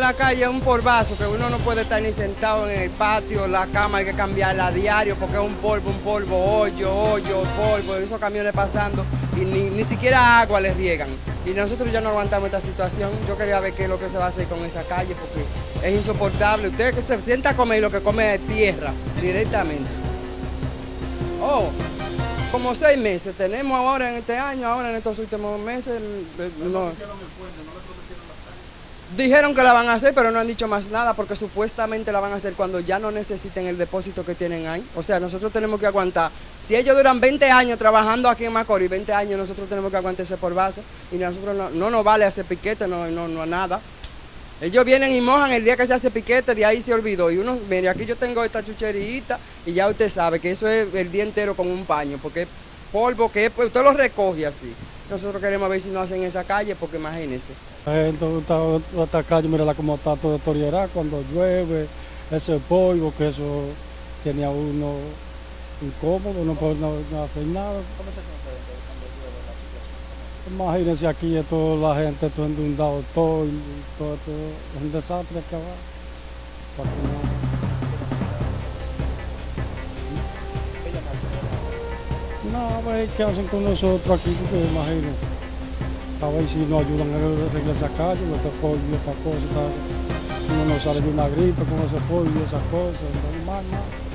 La calle es un polvazo que uno no puede estar ni sentado en el patio, la cama hay que cambiarla diario porque es un polvo, un polvo, hoyo, hoyo, polvo, esos camiones pasando y ni, ni siquiera agua les riegan. Y nosotros ya no aguantamos esta situación. Yo quería ver qué es lo que se va a hacer con esa calle porque es insoportable. Usted que se sienta a comer lo que come es tierra directamente. Oh, como seis meses tenemos ahora en este año, ahora en estos últimos meses. eh, No. Dijeron que la van a hacer, pero no han dicho más nada porque supuestamente la van a hacer cuando ya no necesiten el depósito que tienen ahí. O sea, nosotros tenemos que aguantar. Si ellos duran 20 años trabajando aquí en Macorís, 20 años nosotros tenemos que aguantar ese por base y nosotros no, no nos vale hacer piquete, no, no, no nada. Ellos vienen y mojan el día que se hace piquete, de ahí se olvidó. Y uno, mire, aquí yo tengo esta chucherita y ya usted sabe que eso es el día entero con un paño, porque polvo que es, pues, usted lo recoge así. Nosotros queremos ver si no hacen esa calle, porque imagínense. Está, esta calle, mira cómo está todo toriera cuando llueve, ese polvo, que eso tiene a uno incómodo, no puede no, no hacer nada. Imagínense aquí, toda la gente, todo inundado, todo, todo, todo, un desastre que va. No- No, ver qué hacen con nosotros aquí, imagínense. A ver si nos ayudan a arreglar esa calle, este polvo esta cosa. Uno no sale de una gripe con ese polvo y esas cosas, no más nada.